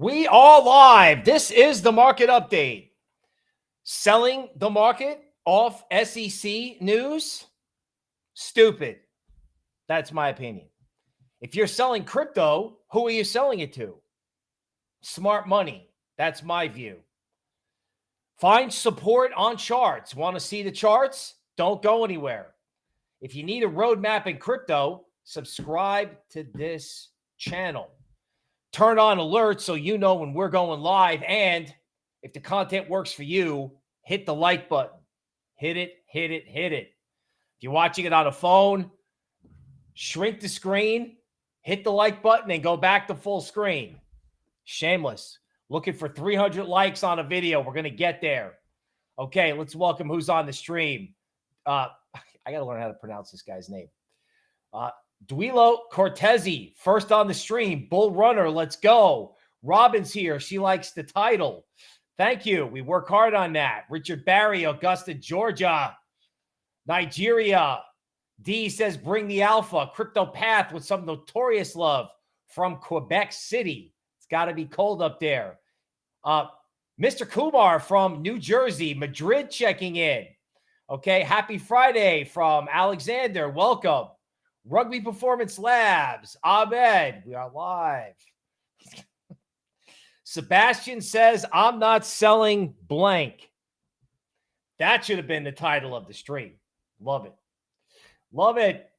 We are live. This is the market update. Selling the market off SEC news? Stupid. That's my opinion. If you're selling crypto, who are you selling it to? Smart money. That's my view. Find support on charts. Want to see the charts? Don't go anywhere. If you need a roadmap in crypto, subscribe to this channel. Turn on alerts so you know when we're going live. And if the content works for you, hit the like button. Hit it, hit it, hit it. If you're watching it on a phone, shrink the screen, hit the like button, and go back to full screen. Shameless. Looking for 300 likes on a video. We're going to get there. Okay, let's welcome who's on the stream. Uh, I got to learn how to pronounce this guy's name. Uh, Duilo Cortezi, first on the stream. Bull Runner, let's go. Robin's here. She likes the title. Thank you. We work hard on that. Richard Barry, Augusta, Georgia. Nigeria. D says, bring the alpha. Crypto Path with some notorious love from Quebec City. It's got to be cold up there. Uh, Mr. Kumar from New Jersey, Madrid checking in. Okay. Happy Friday from Alexander. Welcome. Rugby Performance Labs. Abed, we are live. Sebastian says, I'm not selling blank. That should have been the title of the stream. Love it. Love it.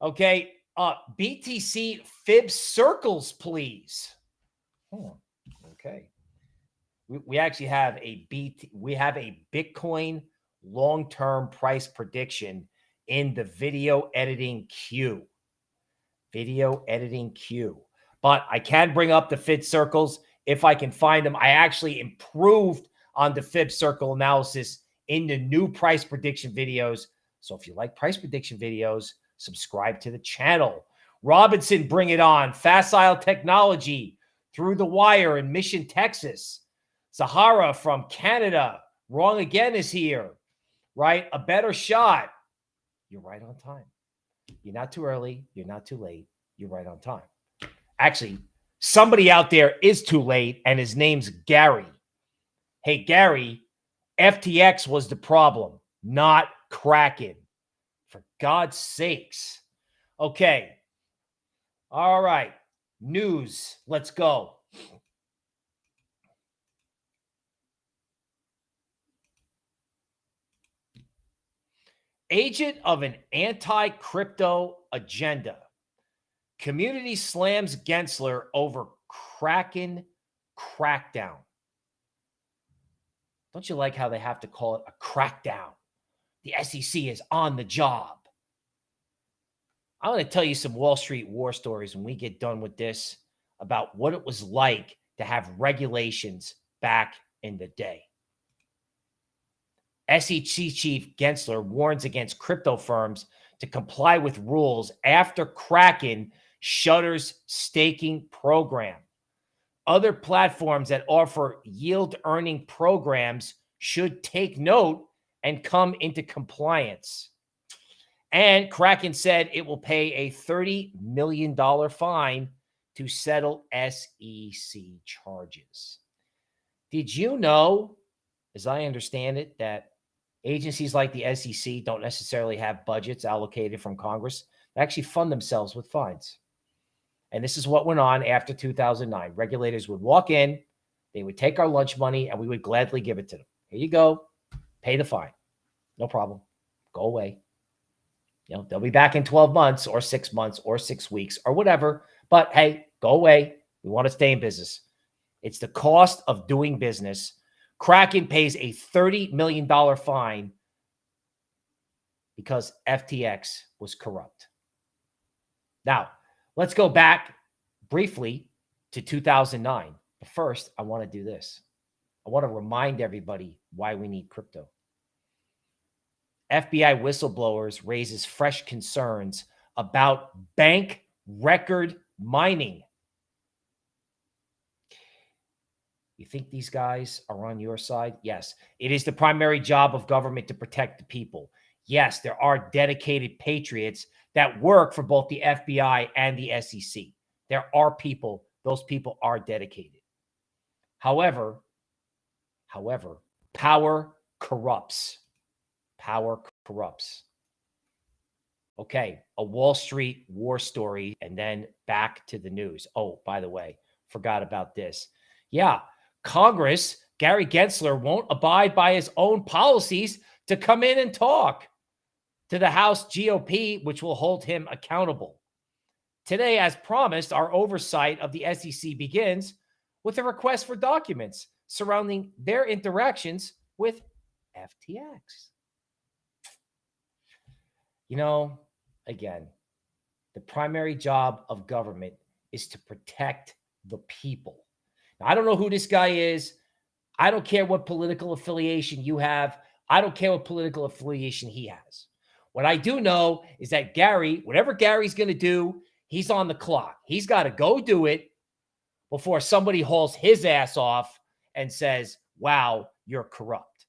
Okay. Uh, BTC fib circles, please. Oh, okay. We, we actually have a BT, we have a Bitcoin long-term price prediction in the video editing queue. Video editing queue. But I can bring up the fib circles if I can find them. I actually improved on the fib circle analysis in the new price prediction videos. So if you like price prediction videos, subscribe to the channel. Robinson, bring it on. Facile Technology through the wire in Mission, Texas. Sahara from Canada. Wrong again is here, right? A better shot. You're right on time. You're not too early. You're not too late. You're right on time. Actually, somebody out there is too late, and his name's Gary. Hey, Gary, FTX was the problem, not Kraken. For God's sakes. Okay. All right. News. Let's go. Agent of an anti crypto agenda. Community slams Gensler over Kraken crackdown. Don't you like how they have to call it a crackdown? The SEC is on the job. I'm going to tell you some Wall Street war stories when we get done with this about what it was like to have regulations back in the day. SEC Chief Gensler warns against crypto firms to comply with rules after Kraken shutters staking program. Other platforms that offer yield earning programs should take note and come into compliance. And Kraken said it will pay a $30 million fine to settle SEC charges. Did you know, as I understand it, that Agencies like the SEC don't necessarily have budgets allocated from Congress. They actually fund themselves with fines. And this is what went on after 2009. Regulators would walk in, they would take our lunch money, and we would gladly give it to them. Here you go. Pay the fine. No problem. Go away. You know, they'll be back in 12 months or six months or six weeks or whatever. But hey, go away. We want to stay in business. It's the cost of doing business Kraken pays a $30 million fine because FTX was corrupt. Now, let's go back briefly to 2009. But first, I want to do this. I want to remind everybody why we need crypto. FBI whistleblowers raises fresh concerns about bank record mining. You think these guys are on your side? Yes. It is the primary job of government to protect the people. Yes, there are dedicated patriots that work for both the FBI and the SEC. There are people, those people are dedicated. However, however, power corrupts. Power corrupts. Okay, a Wall Street war story, and then back to the news. Oh, by the way, forgot about this. Yeah, Congress, Gary Gensler won't abide by his own policies to come in and talk to the House GOP, which will hold him accountable. Today, as promised, our oversight of the SEC begins with a request for documents surrounding their interactions with FTX. You know, again, the primary job of government is to protect the people. I don't know who this guy is. I don't care what political affiliation you have. I don't care what political affiliation he has. What I do know is that Gary, whatever Gary's going to do, he's on the clock. He's got to go do it before somebody hauls his ass off and says, wow, you're corrupt.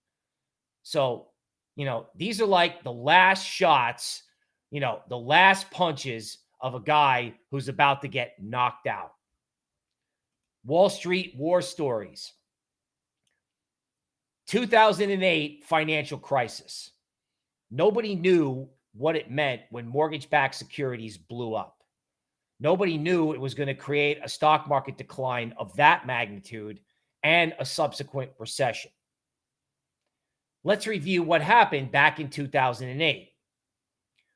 So, you know, these are like the last shots, you know, the last punches of a guy who's about to get knocked out. Wall Street war stories. 2008 financial crisis. Nobody knew what it meant when mortgage backed securities blew up. Nobody knew it was going to create a stock market decline of that magnitude and a subsequent recession. Let's review what happened back in 2008.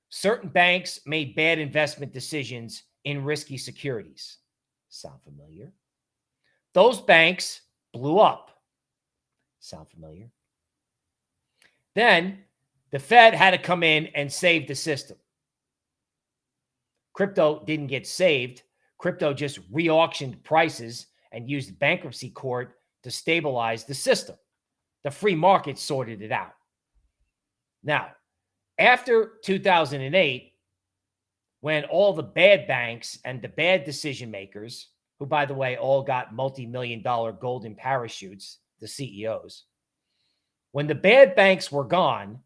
Certain banks made bad investment decisions in risky securities. Sound familiar? Those banks blew up. Sound familiar? Then the Fed had to come in and save the system. Crypto didn't get saved. Crypto just re-auctioned prices and used bankruptcy court to stabilize the system. The free market sorted it out. Now, after 2008, when all the bad banks and the bad decision makers, who, by the way, all got multi million dollar golden parachutes, the CEOs, when the bad banks were gone,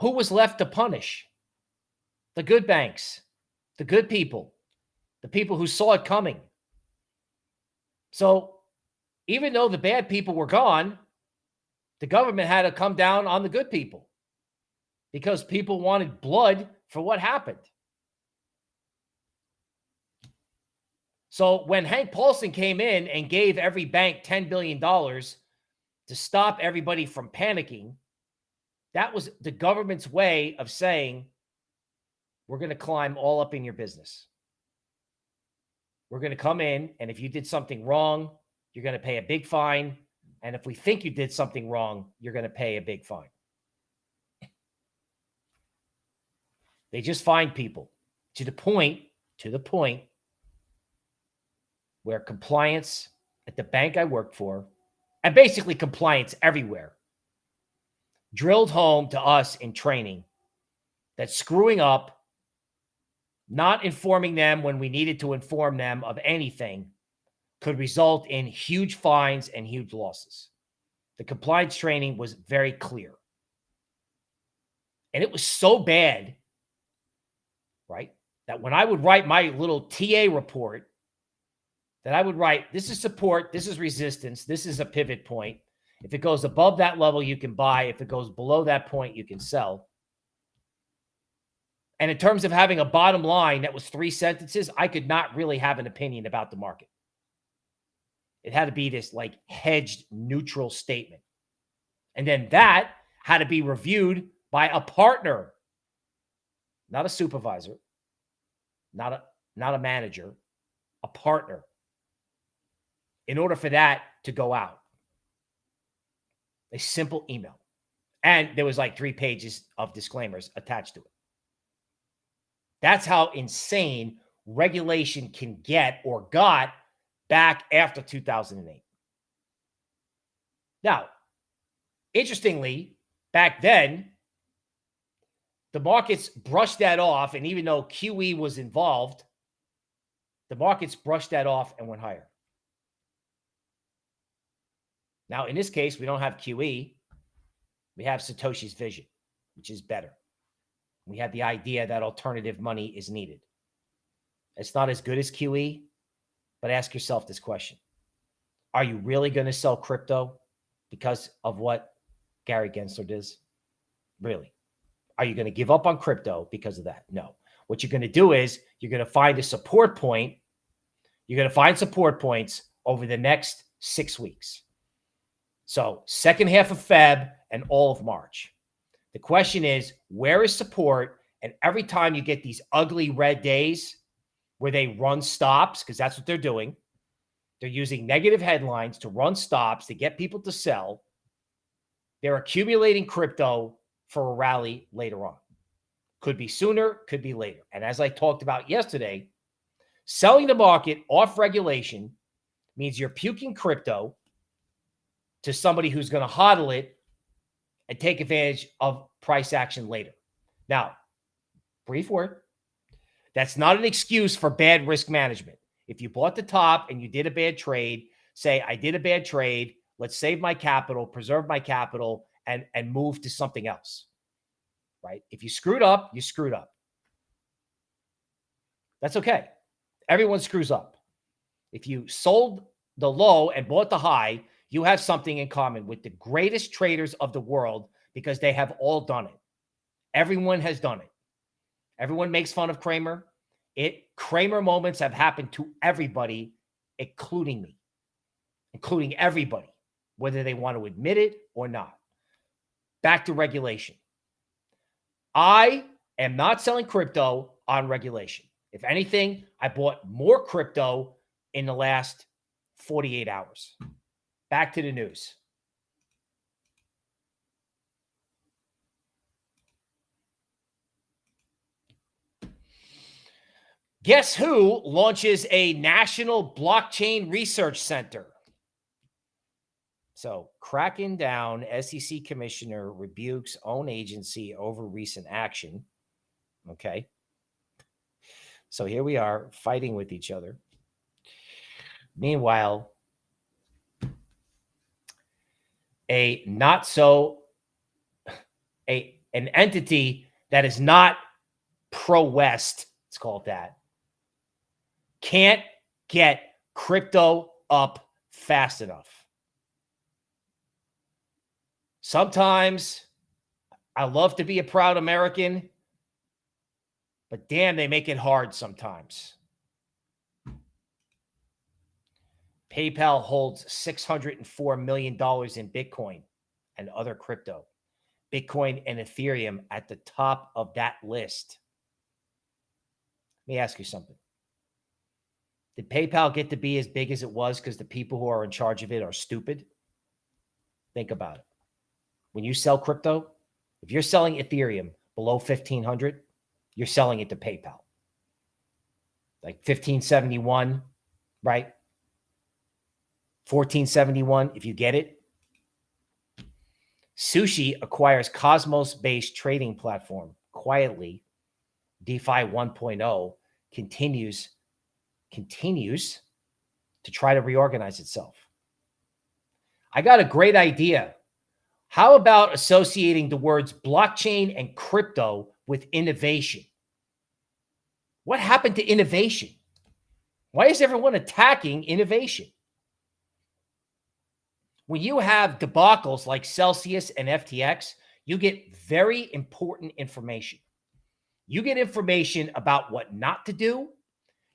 who was left to punish? The good banks the good people, the people who saw it coming. So even though the bad people were gone, the government had to come down on the good people because people wanted blood for what happened. So when Hank Paulson came in and gave every bank $10 billion to stop everybody from panicking, that was the government's way of saying, we're going to climb all up in your business. We're going to come in, and if you did something wrong, you're going to pay a big fine. And if we think you did something wrong, you're going to pay a big fine. They just find people to the point, to the point where compliance at the bank I worked for, and basically compliance everywhere, drilled home to us in training that screwing up not informing them when we needed to inform them of anything could result in huge fines and huge losses. The compliance training was very clear. And it was so bad, right, that when I would write my little TA report, that I would write, this is support, this is resistance, this is a pivot point. If it goes above that level, you can buy. If it goes below that point, you can sell. And in terms of having a bottom line that was three sentences, I could not really have an opinion about the market. It had to be this like hedged neutral statement. And then that had to be reviewed by a partner, not a supervisor, not a not a manager, a partner. In order for that to go out. A simple email. And there was like three pages of disclaimers attached to it. That's how insane regulation can get or got back after 2008. Now, interestingly, back then, the markets brushed that off. And even though QE was involved, the markets brushed that off and went higher. Now, in this case, we don't have QE. We have Satoshi's vision, which is better. We had the idea that alternative money is needed. It's not as good as QE, but ask yourself this question Are you really going to sell crypto because of what Gary Gensler does? Really? Are you going to give up on crypto because of that? No. What you're going to do is you're going to find a support point. You're going to find support points over the next six weeks. So, second half of Feb and all of March. The question is, where is support? And every time you get these ugly red days where they run stops, because that's what they're doing, they're using negative headlines to run stops to get people to sell. They're accumulating crypto for a rally later on. Could be sooner, could be later. And as I talked about yesterday, selling the market off regulation means you're puking crypto to somebody who's going to hodl it and take advantage of price action later. Now, brief word. That's not an excuse for bad risk management. If you bought the top and you did a bad trade, say, I did a bad trade. Let's save my capital, preserve my capital, and, and move to something else. Right? If you screwed up, you screwed up. That's okay. Everyone screws up. If you sold the low and bought the high, you have something in common with the greatest traders of the world because they have all done it. Everyone has done it. Everyone makes fun of Cramer. It Cramer moments have happened to everybody, including me, including everybody, whether they want to admit it or not. Back to regulation. I am not selling crypto on regulation. If anything, I bought more crypto in the last 48 hours. Back to the news. Guess who launches a national blockchain research center? So, cracking down, SEC commissioner rebukes own agency over recent action. Okay. So here we are fighting with each other. Meanwhile, a not so a an entity that is not pro West, let's call it that, can't get crypto up fast enough. Sometimes I love to be a proud American, but damn, they make it hard sometimes. PayPal holds $604 million in Bitcoin and other crypto. Bitcoin and Ethereum at the top of that list. Let me ask you something. Did PayPal get to be as big as it was because the people who are in charge of it are stupid? Think about it. When you sell crypto, if you're selling Ethereum below 1500, you're selling it to PayPal. Like 1571, right? 1471, if you get it. Sushi acquires Cosmos based trading platform quietly. DeFi 1.0 continues continues to try to reorganize itself. I got a great idea. How about associating the words blockchain and crypto with innovation? What happened to innovation? Why is everyone attacking innovation? When you have debacles like Celsius and FTX, you get very important information. You get information about what not to do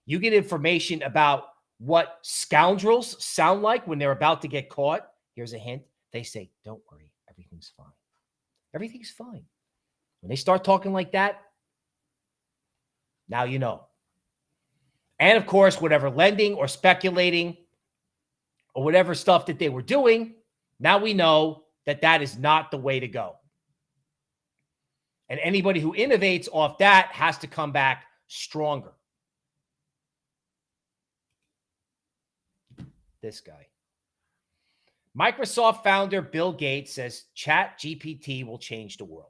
you get information about what scoundrels sound like when they're about to get caught. Here's a hint. They say, don't worry, everything's fine. Everything's fine. When they start talking like that, now you know. And of course, whatever lending or speculating or whatever stuff that they were doing, now we know that that is not the way to go. And anybody who innovates off that has to come back stronger. this guy. Microsoft founder Bill Gates says Chat GPT will change the world.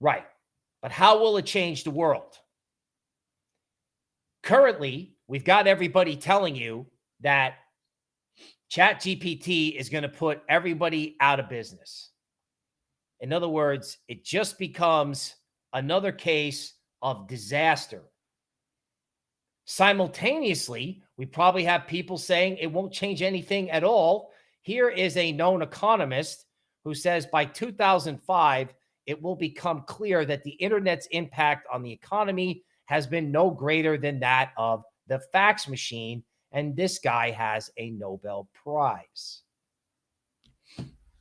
Right. But how will it change the world? Currently, we've got everybody telling you that Chat GPT is going to put everybody out of business. In other words, it just becomes another case of disaster Simultaneously, we probably have people saying it won't change anything at all. Here is a known economist who says by 2005, it will become clear that the internet's impact on the economy has been no greater than that of the fax machine. And this guy has a Nobel Prize.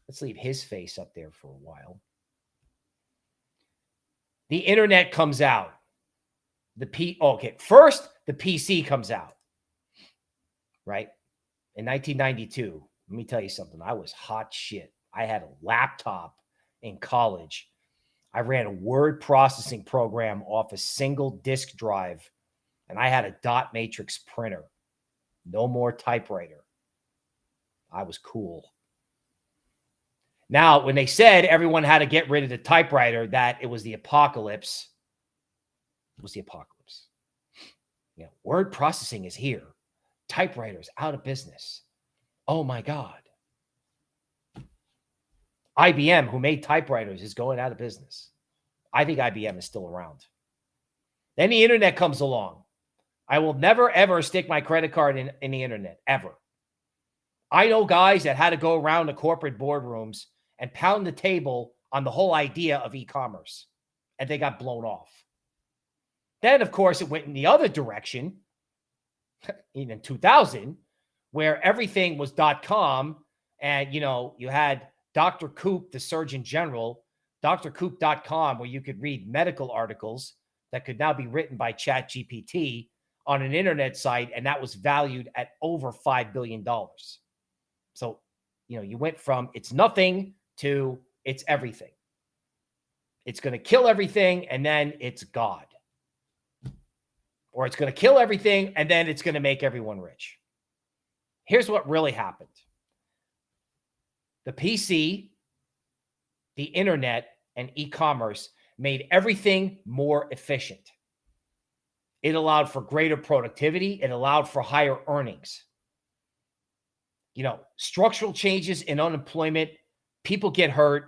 Let's leave his face up there for a while. The internet comes out. The P okay, first the PC comes out. Right? In 1992, let me tell you something. I was hot shit. I had a laptop in college. I ran a word processing program off a single disk drive, and I had a dot matrix printer. No more typewriter. I was cool. Now, when they said everyone had to get rid of the typewriter, that it was the apocalypse, it was the apocalypse. You know, word processing is here. Typewriters out of business. Oh my God. IBM, who made typewriters, is going out of business. I think IBM is still around. Then the internet comes along. I will never, ever stick my credit card in, in the internet, ever. I know guys that had to go around the corporate boardrooms and pound the table on the whole idea of e commerce, and they got blown off. Then, of course, it went in the other direction in 2000, where everything was .com, and you know you had Dr. Koop, the Surgeon General, drkoop.com, where you could read medical articles that could now be written by ChatGPT on an internet site, and that was valued at over $5 billion. So, you know, you went from it's nothing to it's everything. It's going to kill everything, and then it's God. Or it's going to kill everything, and then it's going to make everyone rich. Here's what really happened the PC, the internet, and e commerce made everything more efficient. It allowed for greater productivity, it allowed for higher earnings. You know, structural changes in unemployment, people get hurt.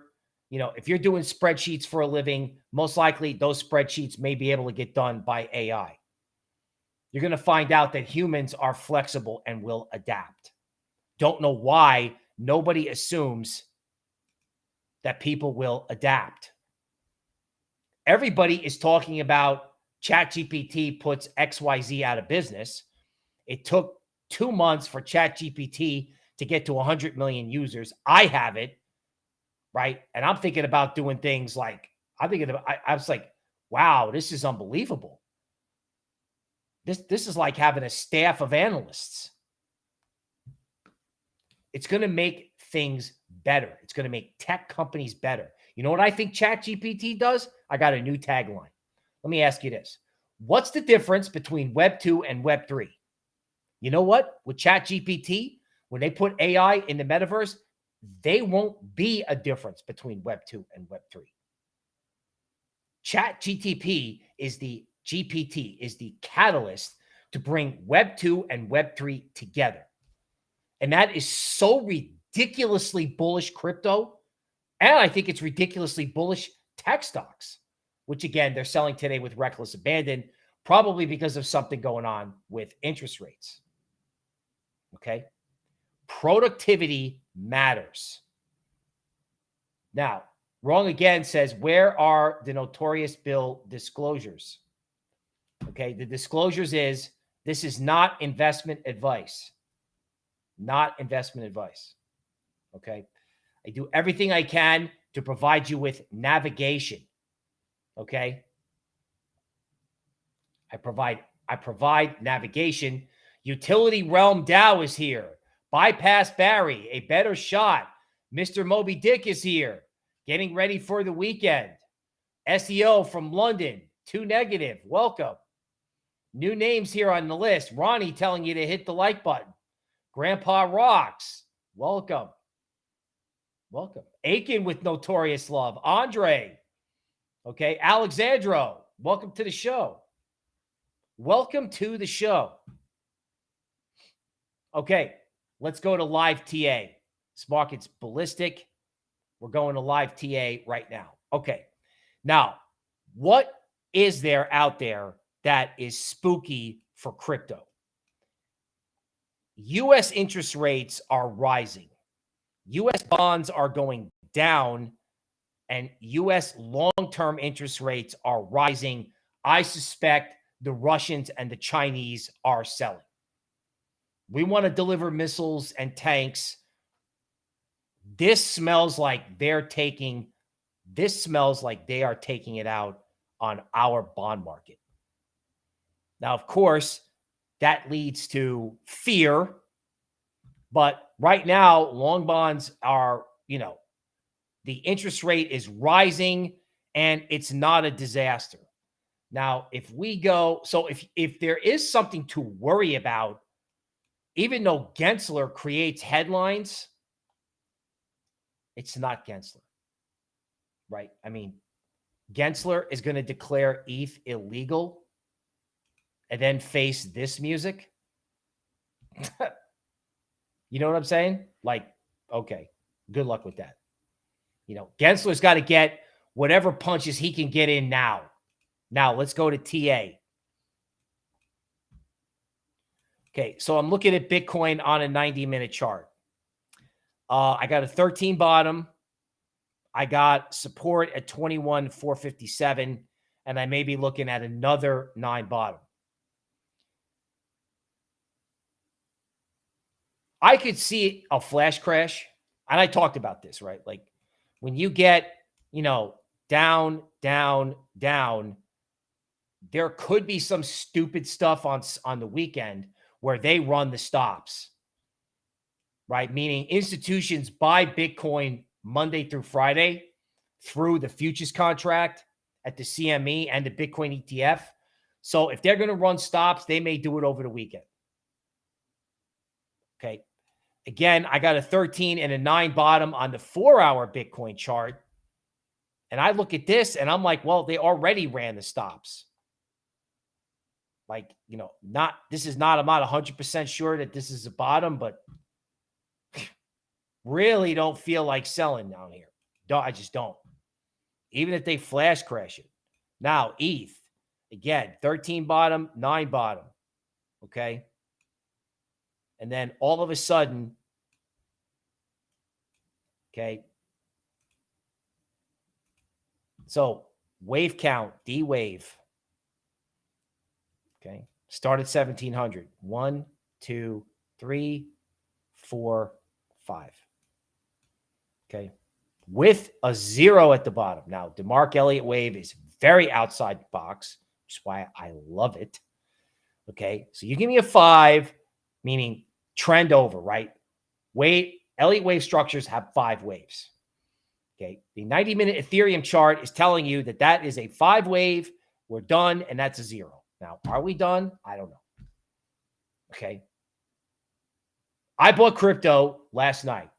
You know, if you're doing spreadsheets for a living, most likely those spreadsheets may be able to get done by AI. You're going to find out that humans are flexible and will adapt. Don't know why nobody assumes that people will adapt. Everybody is talking about ChatGPT puts XYZ out of business. It took two months for ChatGPT to get to 100 million users. I have it, right? And I'm thinking about doing things like, I'm thinking about, I, I was like, wow, this is unbelievable. This, this is like having a staff of analysts. It's going to make things better. It's going to make tech companies better. You know what I think ChatGPT does? I got a new tagline. Let me ask you this. What's the difference between Web 2 and Web 3? You know what? With ChatGPT, when they put AI in the metaverse, they won't be a difference between Web 2 and Web 3. Chat GTP is the GPT, is the catalyst to bring Web 2 and Web 3 together. And that is so ridiculously bullish crypto. And I think it's ridiculously bullish tech stocks, which again, they're selling today with reckless abandon, probably because of something going on with interest rates. Okay. Productivity matters. Now, wrong again says, where are the notorious bill disclosures? Okay. The disclosures is this is not investment advice not investment advice. Okay. I do everything I can to provide you with navigation. Okay. I provide I provide navigation. Utility Realm Dow is here. Bypass Barry, a better shot. Mr. Moby Dick is here, getting ready for the weekend. SEO from London, two negative. Welcome. New names here on the list. Ronnie telling you to hit the like button. Grandpa Rocks, welcome. Welcome. Aiken with Notorious Love. Andre. Okay. Alexandro, welcome to the show. Welcome to the show. Okay. Let's go to live TA. This market's ballistic. We're going to live TA right now. Okay. Now, what is there out there that is spooky for crypto. US interest rates are rising. US bonds are going down and US long-term interest rates are rising. I suspect the Russians and the Chinese are selling. We want to deliver missiles and tanks. This smells like they're taking this smells like they are taking it out on our bond market. Now, of course, that leads to fear. But right now, long bonds are, you know, the interest rate is rising and it's not a disaster. Now, if we go, so if if there is something to worry about, even though Gensler creates headlines, it's not Gensler. Right? I mean, Gensler is going to declare ETH illegal and then face this music. you know what I'm saying? Like, okay, good luck with that. You know, Gensler's got to get whatever punches he can get in now. Now, let's go to TA. Okay, so I'm looking at Bitcoin on a 90 minute chart. Uh, I got a 13 bottom. I got support at 21, 457, and I may be looking at another nine bottom. I could see a flash crash. And I talked about this, right? Like when you get, you know, down, down, down, there could be some stupid stuff on on the weekend where they run the stops. Right? Meaning institutions buy Bitcoin Monday through Friday through the futures contract at the CME and the Bitcoin ETF. So if they're going to run stops, they may do it over the weekend. Okay. Again, I got a 13 and a 9 bottom on the four hour Bitcoin chart. And I look at this and I'm like, well, they already ran the stops. Like, you know, not this is not, I'm not 100% sure that this is a bottom, but really don't feel like selling down here. Don't, I just don't. Even if they flash crash it. Now, ETH, again, 13 bottom, 9 bottom. Okay. And then all of a sudden, okay. So wave count, D wave. Okay. Start at 1700. One, two, three, four, five. Okay. With a zero at the bottom. Now, DeMark Elliott wave is very outside the box, which is why I love it. Okay. So you give me a five, meaning trend over, right? Wave, Elliott wave structures have five waves. Okay. The 90 minute Ethereum chart is telling you that that is a five wave. We're done. And that's a zero. Now, are we done? I don't know. Okay. I bought crypto last night.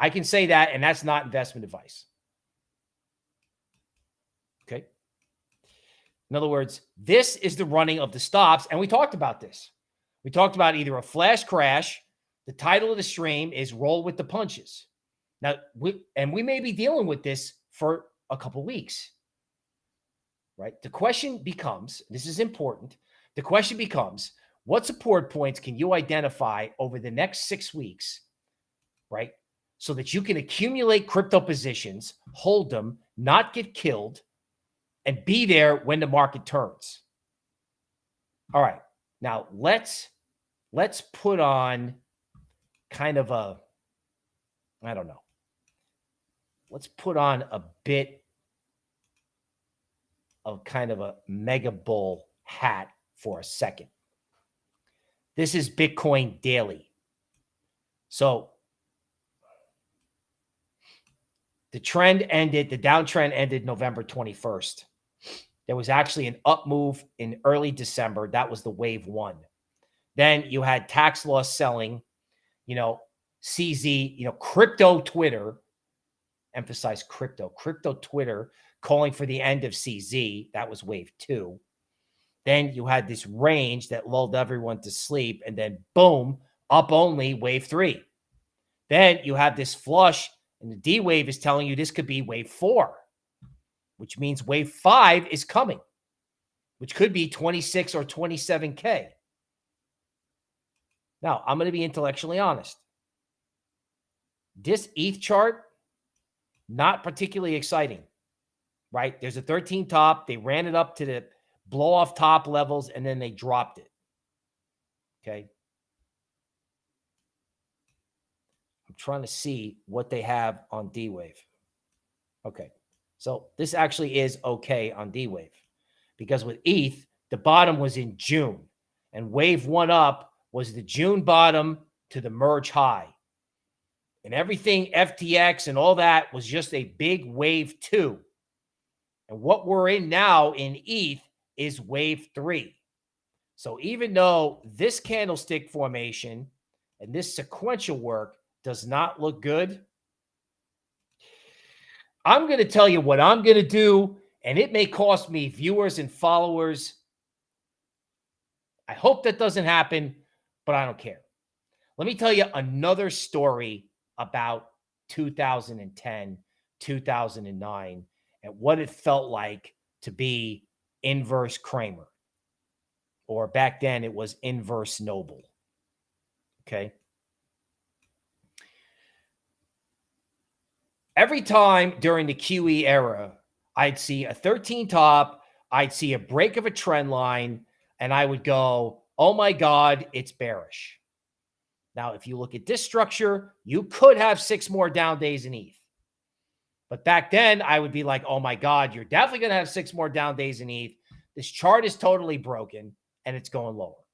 I can say that, and that's not investment advice. Okay. In other words, this is the running of the stops. And we talked about this. We talked about either a flash crash. The title of the stream is Roll with the Punches. Now, we, and we may be dealing with this for a couple weeks, right? The question becomes this is important. The question becomes what support points can you identify over the next six weeks, right? So that you can accumulate crypto positions, hold them, not get killed, and be there when the market turns. All right. Now let's let's put on kind of a I don't know. Let's put on a bit of kind of a mega bull hat for a second. This is Bitcoin daily. So the trend ended, the downtrend ended November 21st. There was actually an up move in early December. That was the wave one. Then you had tax loss selling, you know, CZ, you know, crypto Twitter, emphasize crypto, crypto Twitter calling for the end of CZ. That was wave two. Then you had this range that lulled everyone to sleep. And then boom, up only wave three. Then you have this flush, and the D wave is telling you this could be wave four which means wave five is coming. which could be 26 or 27K. Now, I'm going to be intellectually honest. This ETH chart, not particularly exciting, right? There's a 13 top. They ran it up to the blow off top levels and then they dropped it. Okay. I'm trying to see what they have on D Wave. Okay. So this actually is okay on D Wave because with ETH, the bottom was in June and wave one up was the June bottom to the merge high. And everything FTX and all that was just a big wave two. And what we're in now in ETH is wave three. So even though this candlestick formation and this sequential work does not look good, I'm going to tell you what I'm going to do, and it may cost me viewers and followers. I hope that doesn't happen, but I don't care. Let me tell you another story about 2010, 2009, and what it felt like to be inverse Cramer. Or back then it was inverse Noble. Okay. Every time during the QE era, I'd see a 13 top, I'd see a break of a trend line, and I would go, oh my God, it's bearish. Now, if you look at this structure, you could have six more down days in ETH. But back then, I would be like, oh my God, you're definitely going to have six more down days in ETH. This chart is totally broken and it's going lower.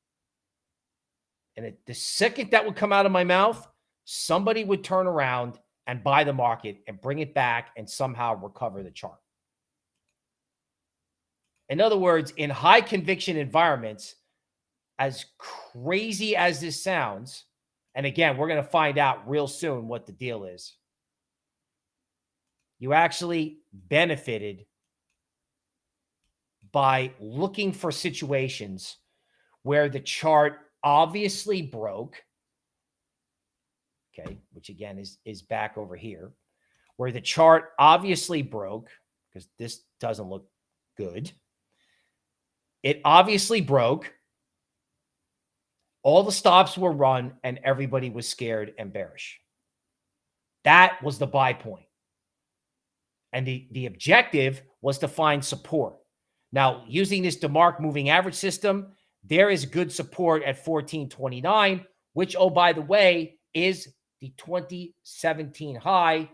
And it, the second that would come out of my mouth, somebody would turn around and buy the market and bring it back and somehow recover the chart. In other words, in high conviction environments, as crazy as this sounds, and again, we're going to find out real soon what the deal is. You actually benefited by looking for situations where the chart obviously broke. Okay, which again is is back over here, where the chart obviously broke because this doesn't look good. It obviously broke. All the stops were run and everybody was scared and bearish. That was the buy point. And the, the objective was to find support. Now, using this DeMark moving average system, there is good support at 1429, which, oh, by the way, is the 2017 high,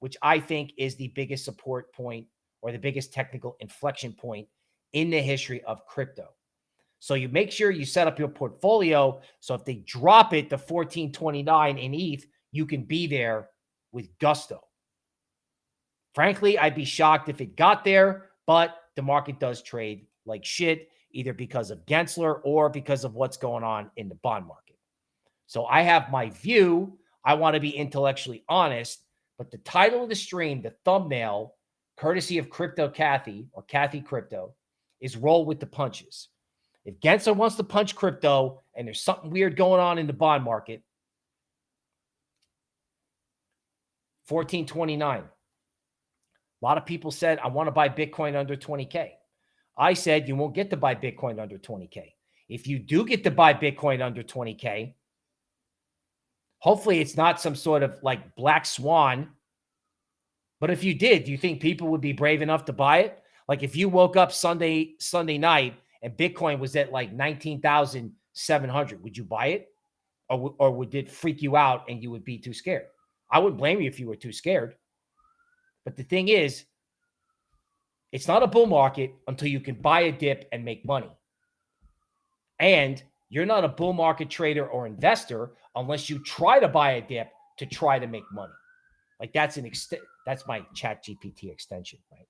which I think is the biggest support point or the biggest technical inflection point in the history of crypto. So you make sure you set up your portfolio. So if they drop it to 1429 in ETH, you can be there with gusto. Frankly, I'd be shocked if it got there, but the market does trade like shit, either because of Gensler or because of what's going on in the bond market. So I have my view. I want to be intellectually honest, but the title of the stream, the thumbnail, courtesy of Crypto Kathy or Kathy Crypto, is roll with the punches. If Gensler wants to punch crypto and there's something weird going on in the bond market, 1429. A lot of people said, I want to buy Bitcoin under 20K. I said, you won't get to buy Bitcoin under 20K. If you do get to buy Bitcoin under 20K, hopefully it's not some sort of like black swan. But if you did, do you think people would be brave enough to buy it? Like if you woke up Sunday Sunday night and Bitcoin was at like 19,700, would you buy it? Or, or would it freak you out and you would be too scared? I wouldn't blame you if you were too scared. But the thing is, it's not a bull market until you can buy a dip and make money. And you're not a bull market trader or investor unless you try to buy a dip to try to make money. Like that's an extent that's my ChatGPT extension, right?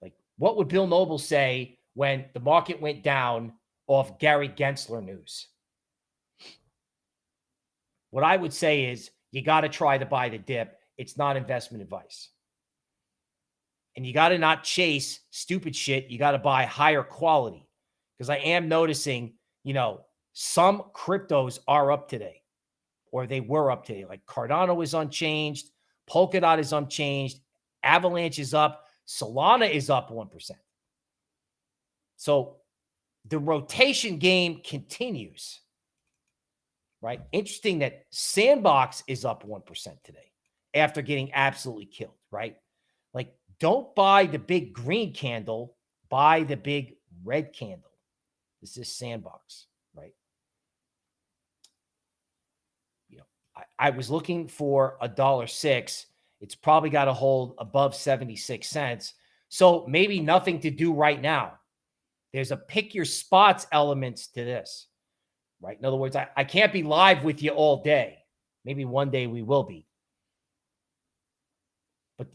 Like what would Bill Noble say when the market went down off Gary Gensler news? What I would say is you got to try to buy the dip. It's not investment advice. And you got to not chase stupid shit. You got to buy higher quality. Because I am noticing, you know, some cryptos are up today or they were up today. Like Cardano is unchanged. Polkadot is unchanged. Avalanche is up. Solana is up 1%. So the rotation game continues. Right? Interesting that Sandbox is up 1% today after getting absolutely killed, right? Like don't buy the big green candle, buy the big red candle. This is Sandbox, right? You know, I, was looking for a dollar six. It's probably got to hold above 76 cents. So maybe nothing to do right now. There's a pick your spots elements to this, right? In other words, I, I can't be live with you all day. Maybe one day we will be. But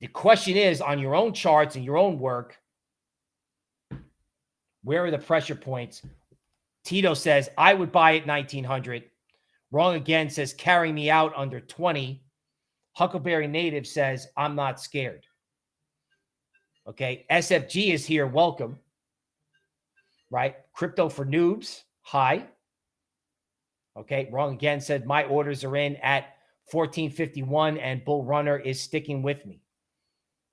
the question is on your own charts and your own work, where are the pressure points? Tito says, I would buy at 1900. Wrong again says, carry me out under 20. Huckleberry Native says, I'm not scared. Okay. SFG is here. Welcome. Right. Crypto for noobs. Hi. Okay. Wrong again said, my orders are in at 1451 and Bull Runner is sticking with me.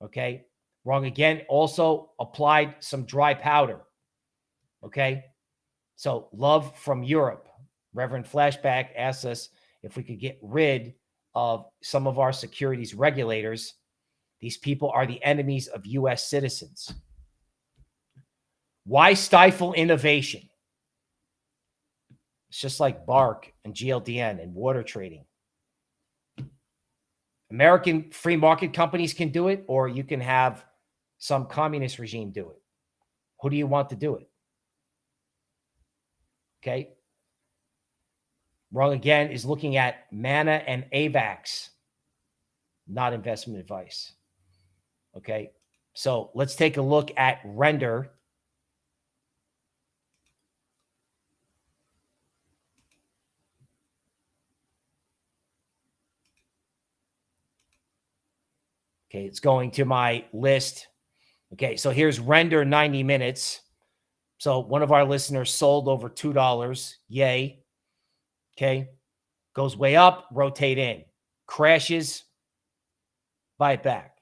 Okay. Wrong again. Also applied some dry powder. Okay. So love from Europe. Reverend Flashback asks us if we could get rid of some of our securities regulators. These people are the enemies of U.S. citizens. Why stifle innovation? It's just like Bark and GLDN and water trading. American free market companies can do it, or you can have some communist regime do it. Who do you want to do it? Okay. Wrong again is looking at Mana and AVAX, not investment advice. Okay. So let's take a look at render. Okay, it's going to my list. Okay, so here's render 90 minutes. So one of our listeners sold over $2. Yay. Okay. Goes way up, rotate in. Crashes, buy it back.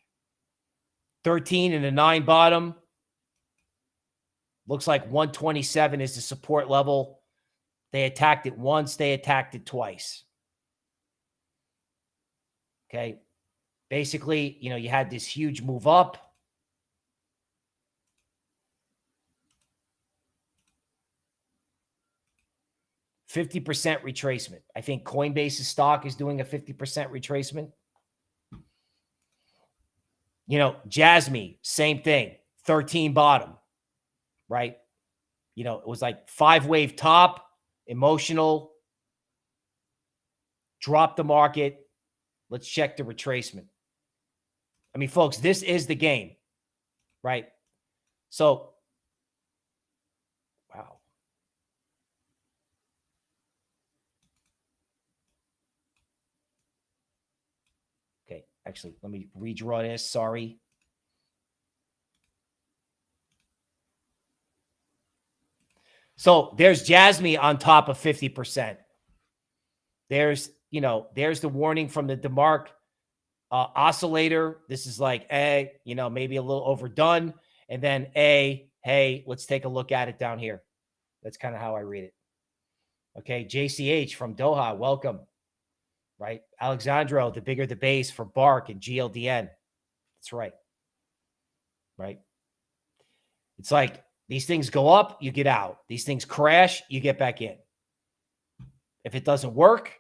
13 and a 9 bottom. Looks like 127 is the support level. They attacked it once, they attacked it twice. Okay. Basically, you know, you had this huge move up. 50% retracement. I think Coinbase's stock is doing a 50% retracement. You know, Jasmine, same thing, 13 bottom, right? You know, it was like five wave top, emotional, drop the market. Let's check the retracement. I mean, folks, this is the game, right? So Actually, let me redraw this. Sorry. So there's Jasmine on top of 50%. There's, you know, there's the warning from the DeMark uh, oscillator. This is like, A, you know, maybe a little overdone. And then A, hey, let's take a look at it down here. That's kind of how I read it. Okay. JCH from Doha, welcome right? Alexandro, the bigger the base for Bark and GLDN. That's right. Right. It's like these things go up, you get out. These things crash, you get back in. If it doesn't work,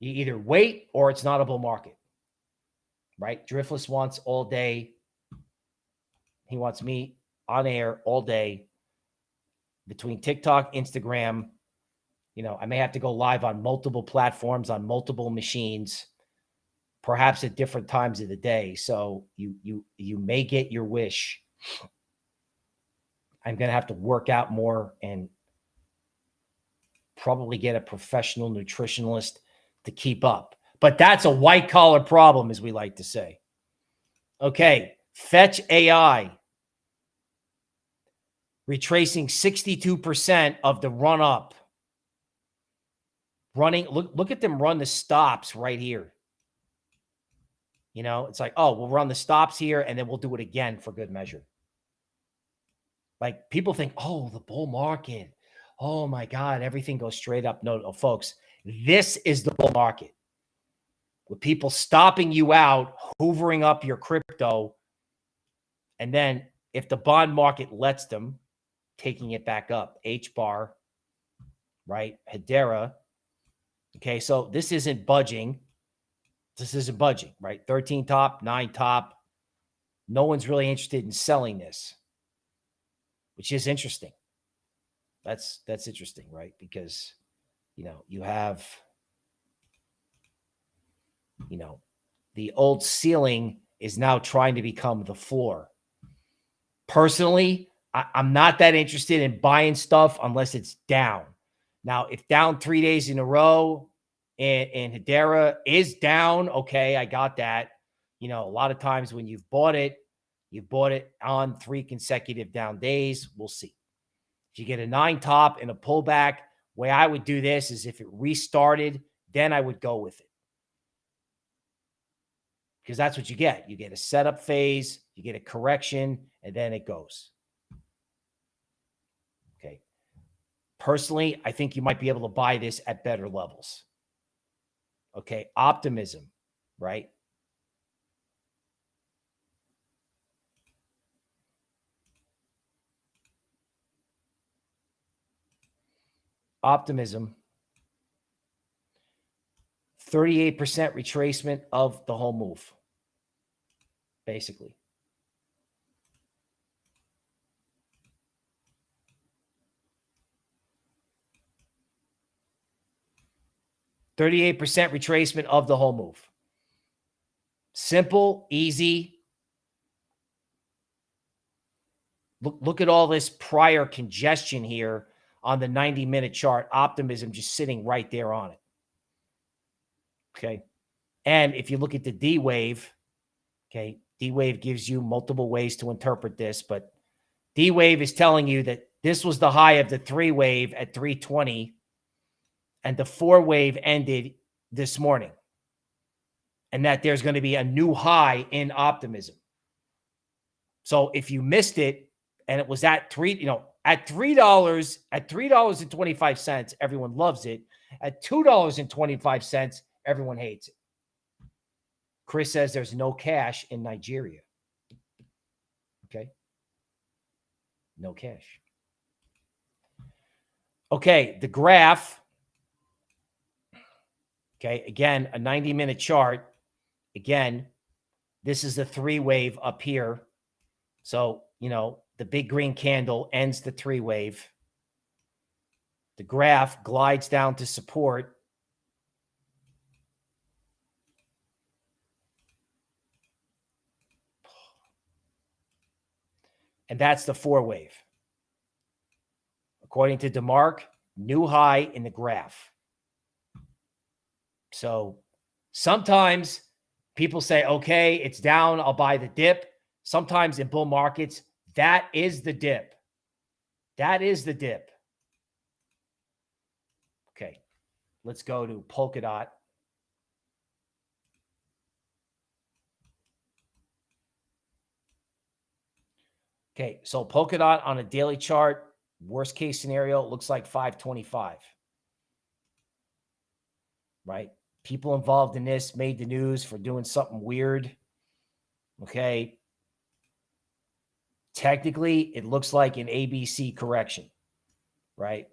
you either wait or it's not a bull market. Right? Driftless wants all day. He wants me on air all day between TikTok, Instagram, you know, I may have to go live on multiple platforms on multiple machines, perhaps at different times of the day. So you you you may get your wish. I'm going to have to work out more and probably get a professional nutritionalist to keep up. But that's a white collar problem, as we like to say. Okay, Fetch AI retracing 62% of the run up running. Look, look at them run the stops right here. You know, it's like, oh, we'll run the stops here and then we'll do it again for good measure. Like people think, oh, the bull market. Oh my God, everything goes straight up. No, no, folks, this is the bull market. With people stopping you out, hoovering up your crypto, and then if the bond market lets them, taking it back up. H bar, right? Hedera. Okay, so this isn't budging. This isn't budging, right? 13 top, nine top. No one's really interested in selling this, which is interesting. That's that's interesting, right? Because you know, you have you know, the old ceiling is now trying to become the floor. Personally, I, am not that interested in buying stuff unless it's down. Now, if down three days in a row and, and Hedera is down, okay, I got that. You know, a lot of times when you've bought it, you've bought it on three consecutive down days. We'll see. If you get a nine top and a pullback, way I would do this is if it restarted, then I would go with it. Because that's what you get. You get a setup phase, you get a correction, and then it goes. Okay. Personally, I think you might be able to buy this at better levels. Okay. Optimism, right? Optimism. 38% retracement of the whole move, basically. 38% retracement of the whole move. Simple, easy. Look, look at all this prior congestion here on the 90 minute chart. Optimism just sitting right there on it. Okay. And if you look at the D wave, okay, D wave gives you multiple ways to interpret this, but D wave is telling you that this was the high of the three wave at 320 and the four wave ended this morning and that there's going to be a new high in optimism. So if you missed it and it was at three, you know, at three dollars, at three dollars and twenty five cents, everyone loves it. At two dollars and twenty five cents, everyone hates it. Chris says there's no cash in Nigeria. Okay, no cash. Okay, the graph Okay. Again, a 90 minute chart. Again, this is the three wave up here. So, you know, the big green candle ends the three wave. The graph glides down to support. And that's the four wave. According to DeMark, new high in the graph. So sometimes people say, okay, it's down. I'll buy the dip. Sometimes in bull markets, that is the dip. That is the dip. Okay. Let's go to Polkadot. Okay. So Polkadot on a daily chart, worst case scenario, looks like 525. Right people involved in this made the news for doing something weird. Okay. Technically, it looks like an ABC correction, right?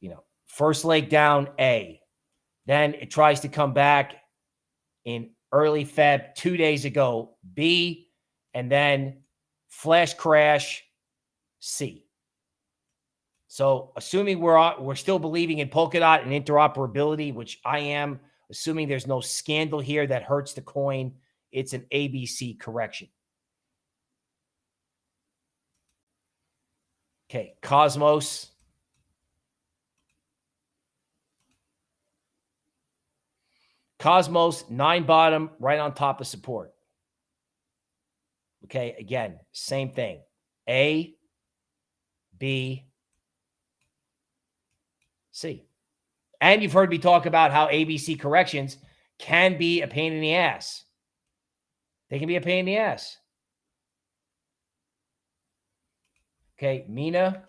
You know, first leg down, A. Then it tries to come back in early Feb, two days ago, B. And then flash crash, C. So assuming we're we're still believing in Polkadot and interoperability, which I am, assuming there's no scandal here that hurts the coin, it's an ABC correction. Okay, Cosmos. Cosmos, nine bottom, right on top of support. Okay, again, same thing. A, B, See. And you've heard me talk about how ABC corrections can be a pain in the ass. They can be a pain in the ass. Okay, Mina.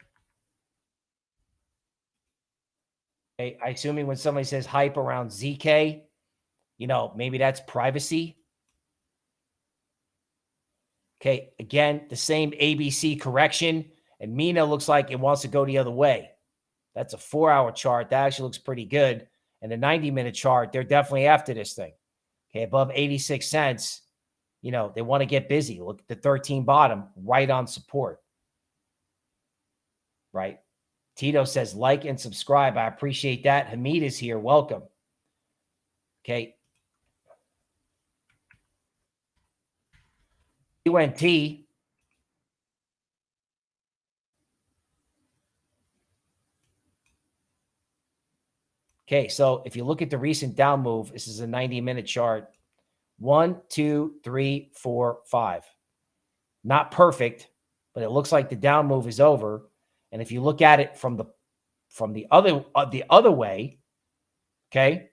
Okay, I assuming when somebody says hype around ZK, you know, maybe that's privacy. Okay, again, the same ABC correction. And Mina looks like it wants to go the other way. That's a four hour chart. That actually looks pretty good. And the 90 minute chart, they're definitely after this thing. Okay, above 86 cents. You know, they want to get busy. Look at the 13 bottom, right on support. Right. Tito says like and subscribe. I appreciate that. Hamid is here. Welcome. Okay. QNT Okay, so if you look at the recent down move, this is a 90 minute chart. One, two, three, four, five. Not perfect, but it looks like the down move is over. And if you look at it from the from the other uh, the other way, okay,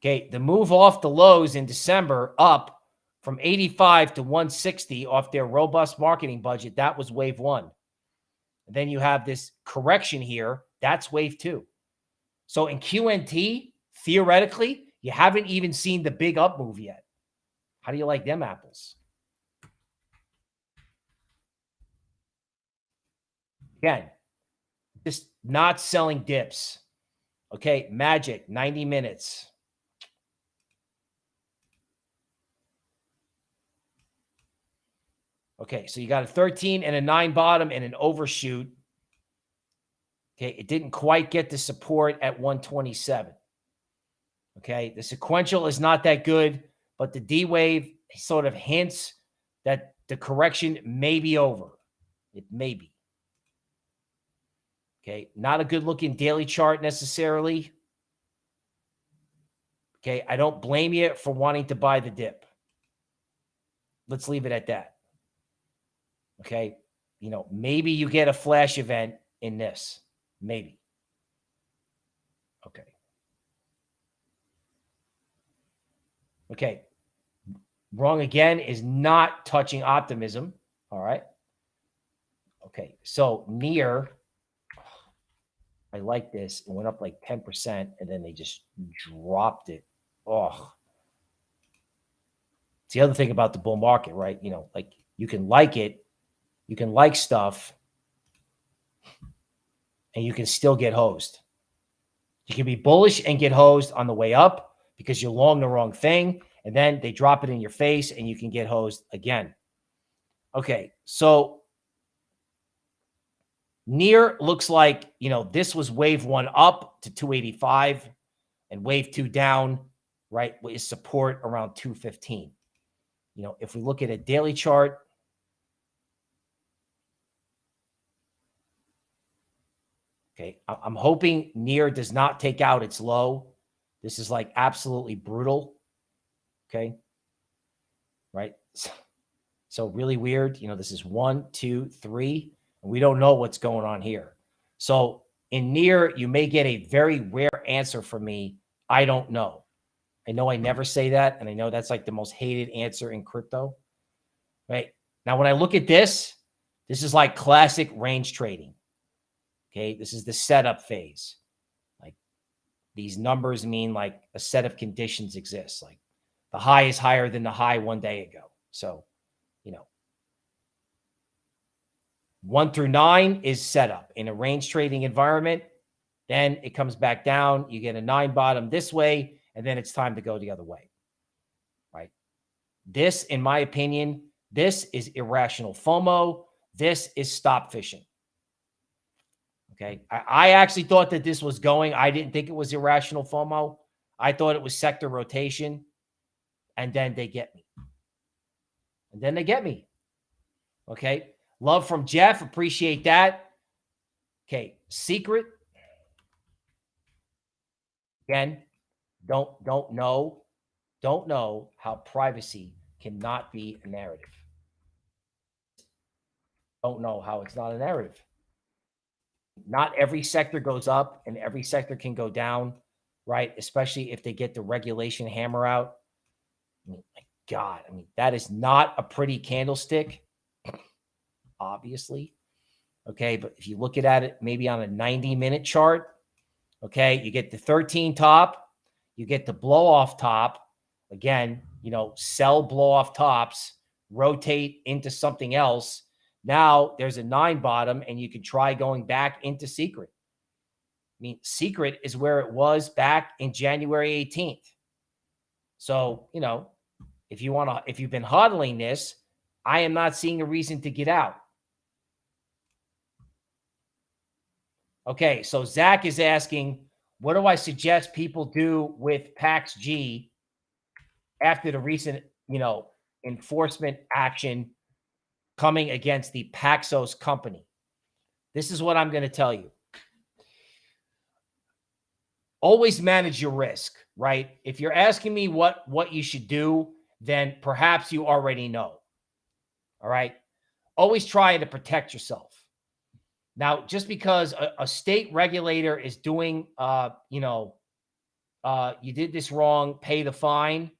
okay, the move off the lows in December up from 85 to 160 off their robust marketing budget. That was wave one. And then you have this correction here. That's wave two. So in QNT, theoretically, you haven't even seen the big up move yet. How do you like them apples? Again, just not selling dips. Okay, magic, 90 minutes. Okay, so you got a 13 and a 9 bottom and an overshoot. Okay, it didn't quite get the support at 127. Okay, the sequential is not that good, but the D wave sort of hints that the correction may be over. It may be. Okay, not a good looking daily chart necessarily. Okay, I don't blame you for wanting to buy the dip. Let's leave it at that. Okay, you know, maybe you get a flash event in this. Maybe. Okay. Okay. Wrong again is not touching optimism. All right. Okay. So near, I like this. It went up like 10% and then they just dropped it. Oh. It's the other thing about the bull market, right? You know, like you can like it, you can like stuff, and you can still get hosed. You can be bullish and get hosed on the way up because you're long the wrong thing. And then they drop it in your face and you can get hosed again. Okay. So near looks like, you know, this was wave one up to 285 and wave two down, right? Is support around 215. You know, if we look at a daily chart, Okay. I'm hoping near does not take out its low. This is like absolutely brutal. Okay. Right. So really weird. You know, this is one, two, three, and we don't know what's going on here. So in near, you may get a very rare answer from me. I don't know. I know I never say that. And I know that's like the most hated answer in crypto. Right. Now, when I look at this, this is like classic range trading. Okay. This is the setup phase. Like these numbers mean like a set of conditions exists. Like the high is higher than the high one day ago. So, you know, one through nine is setup in a range trading environment. Then it comes back down. You get a nine bottom this way, and then it's time to go the other way. Right. This, in my opinion, this is irrational FOMO. This is stop fishing. Okay. I, I, actually thought that this was going. I didn't think it was irrational FOMO. I thought it was sector rotation. And then they get me. And then they get me. Okay. Love from Jeff. Appreciate that. Okay. Secret. Again, don't don't know. Don't know how privacy cannot be a narrative. Don't know how it's not a narrative not every sector goes up and every sector can go down, right? Especially if they get the regulation hammer out. I mean, my God, I mean, that is not a pretty candlestick, obviously. Okay. But if you look at it maybe on a 90 minute chart, okay, you get the 13 top, you get the blow off top. Again, you know, sell blow off tops, rotate into something else. Now there's a nine bottom and you can try going back into secret. I mean, secret is where it was back in January 18th. So, you know, if you want to, if you've been hodling this, I am not seeing a reason to get out. Okay, so Zach is asking, what do I suggest people do with PAX G after the recent, you know, enforcement action coming against the Paxos company? This is what I'm going to tell you always manage your risk, right? If you're asking me what what you should do, then perhaps you already know. All right? Always try to protect yourself. Now, just because a, a state regulator is doing uh, you know, uh, you did this wrong, pay the fine,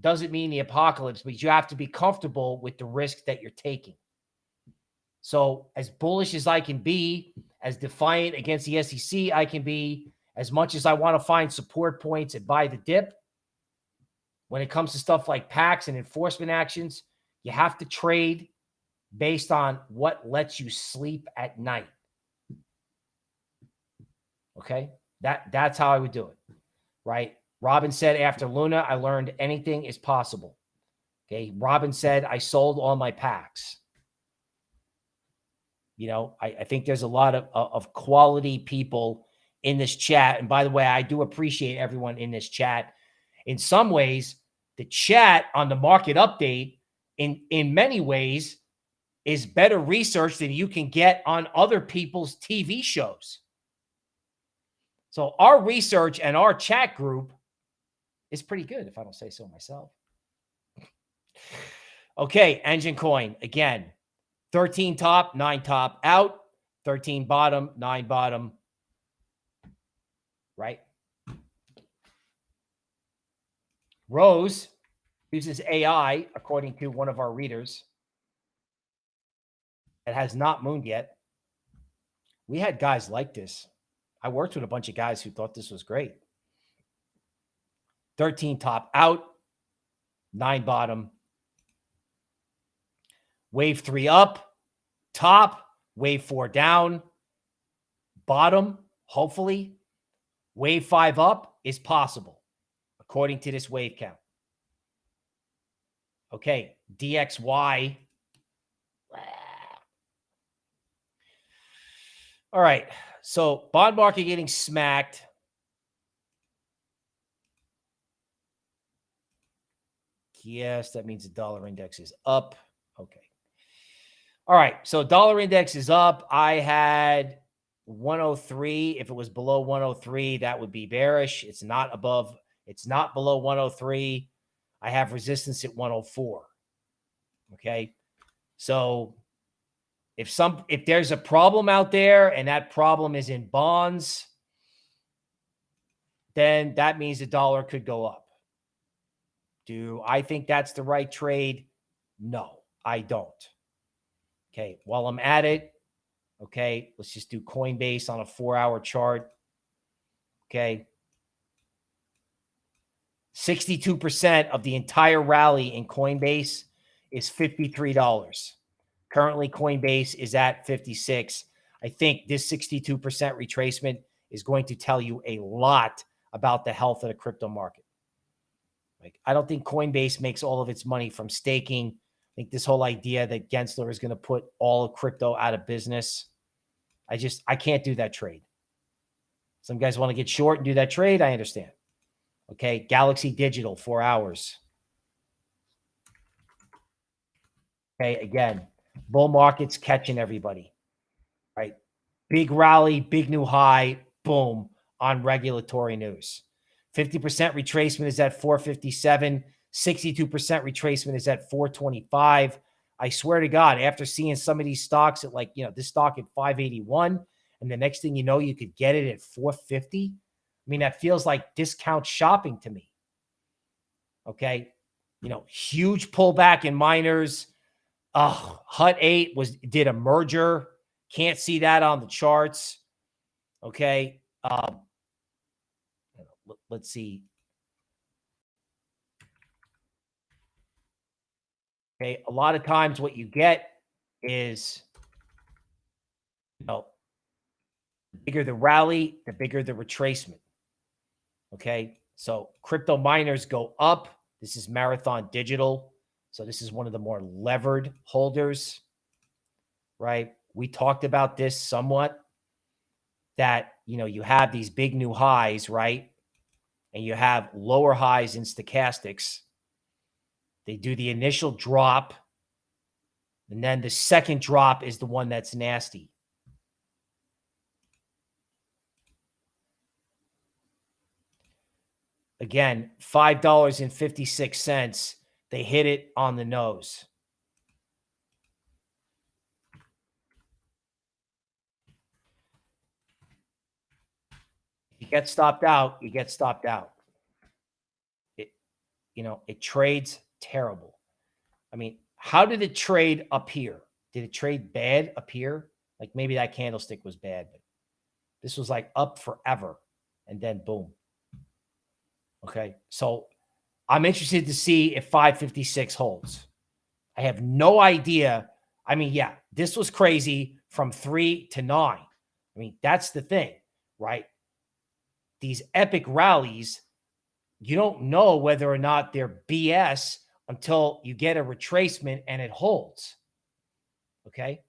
doesn't mean the apocalypse, but you have to be comfortable with the risk that you're taking. So, as bullish as I can be, as defiant against the SEC I can be, as much as I want to find support points and buy the dip, when it comes to stuff like PAX and enforcement actions, you have to trade based on what lets you sleep at night. Okay? That that's how I would do it. Right? Robin said after Luna, I learned anything is possible. Okay. Robin said I sold all my PAX. You know, I, I think there's a lot of, of quality people in this chat. And by the way, I do appreciate everyone in this chat. In some ways, the chat on the market update, in, in many ways, is better research than you can get on other people's TV shows. So our research and our chat group is pretty good, if I don't say so myself. okay, Enjin Coin again, 13 top, nine top out, 13 bottom, nine bottom, right? Rose uses AI, according to one of our readers. It has not mooned yet. We had guys like this. I worked with a bunch of guys who thought this was great. 13 top out, nine bottom, wave three up, top, wave four down, bottom, hopefully Wave five up is possible, according to this wave count. Okay, DXY. All right, so bond market getting smacked. Yes, that means the dollar index is up. Okay. All right, so dollar index is up. I had 103. If it was below 103, that would be bearish. It's not above, it's not below 103. I have resistance at 104. Okay. So if some if there's a problem out there and that problem is in bonds, then that means the dollar could go up. Do I think that's the right trade? No, I don't. Okay. While I'm at it, Okay. Let's just do Coinbase on a four hour chart. Okay. 62% of the entire rally in Coinbase is $53. Currently, Coinbase is at 56. I think this 62% retracement is going to tell you a lot about the health of the crypto market. Like, I don't think Coinbase makes all of its money from staking I think this whole idea that Gensler is going to put all of crypto out of business, I just, I can't do that trade. Some guys want to get short and do that trade. I understand. Okay. Galaxy Digital, four hours. Okay. Again, bull market's catching everybody, right? Big rally, big new high, boom, on regulatory news. 50% retracement is at 457. 62% retracement is at 425. I swear to God, after seeing some of these stocks at like, you know, this stock at 581, and the next thing you know, you could get it at 450. I mean, that feels like discount shopping to me. Okay. You know, huge pullback in miners. Oh, Hut 8 was did a merger. Can't see that on the charts. Okay. Um, let's see. Okay. A lot of times what you get is, you know, the bigger the rally, the bigger the retracement. Okay. So crypto miners go up. This is Marathon Digital. So this is one of the more levered holders, right? We talked about this somewhat that, you know, you have these big new highs, right? And you have lower highs in stochastics. They do the initial drop. And then the second drop is the one that's nasty. Again, $5.56. They hit it on the nose. You get stopped out, you get stopped out. It, you know, it trades terrible. I mean, how did it trade up here? Did it trade bad up here? Like maybe that candlestick was bad, but this was like up forever. And then boom. Okay. So I'm interested to see if 556 holds. I have no idea. I mean, yeah, this was crazy from three to nine. I mean, that's the thing, right? These epic rallies, you don't know whether or not they're BS until you get a retracement and it holds. Okay.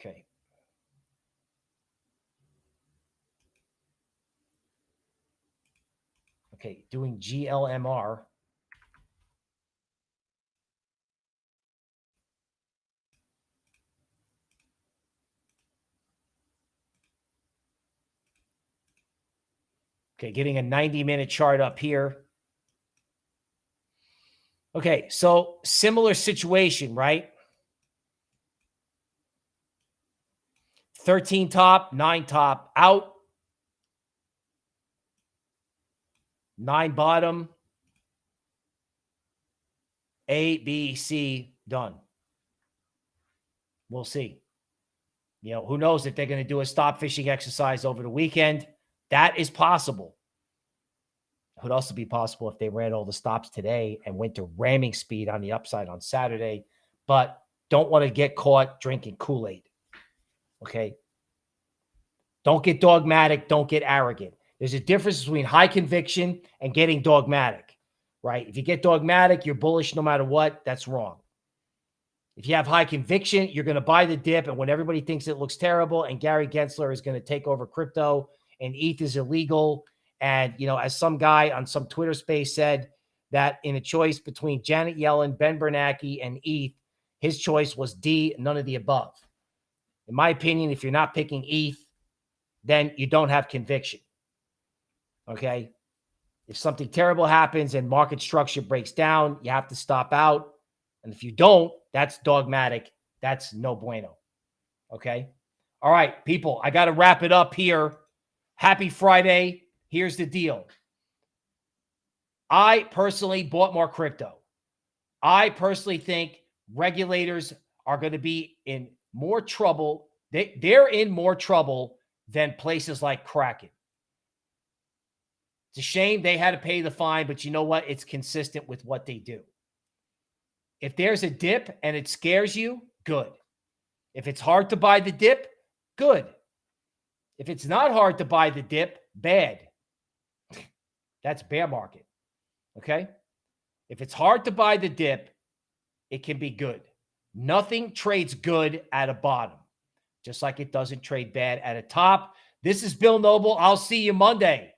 Okay, Okay. doing GLMR. Okay, getting a 90 minute chart up here. Okay, so similar situation, right? 13 top, 9 top, out. nine bottom, A, B, C, done. We'll see. You know, who knows if they're going to do a stop fishing exercise over the weekend? That is possible. It would also be possible if they ran all the stops today and went to ramming speed on the upside on Saturday, but don't want to get caught drinking Kool Aid. Okay. Don't get dogmatic. Don't get arrogant. There's a difference between high conviction and getting dogmatic, right? If you get dogmatic, you're bullish no matter what. That's wrong. If you have high conviction, you're going to buy the dip. And when everybody thinks it looks terrible and Gary Gensler is going to take over crypto and ETH is illegal. And, you know, as some guy on some Twitter space said, that in a choice between Janet Yellen, Ben Bernanke, and ETH, his choice was D, none of the above. In my opinion, if you're not picking ETH, then you don't have conviction. Okay. If something terrible happens and market structure breaks down, you have to stop out. And if you don't, that's dogmatic. That's no bueno. Okay. All right, people, I got to wrap it up here. Happy Friday. Here's the deal. I personally bought more crypto. I personally think regulators are going to be in more trouble. They, they're in more trouble than places like Kraken. It's a shame they had to pay the fine, but you know what? It's consistent with what they do. If there's a dip and it scares you, good. If it's hard to buy the dip, good. If it's not hard to buy the dip, bad. That's bear market. Okay. If it's hard to buy the dip, it can be good. Nothing trades good at a bottom, just like it doesn't trade bad at a top. This is Bill Noble. I'll see you Monday.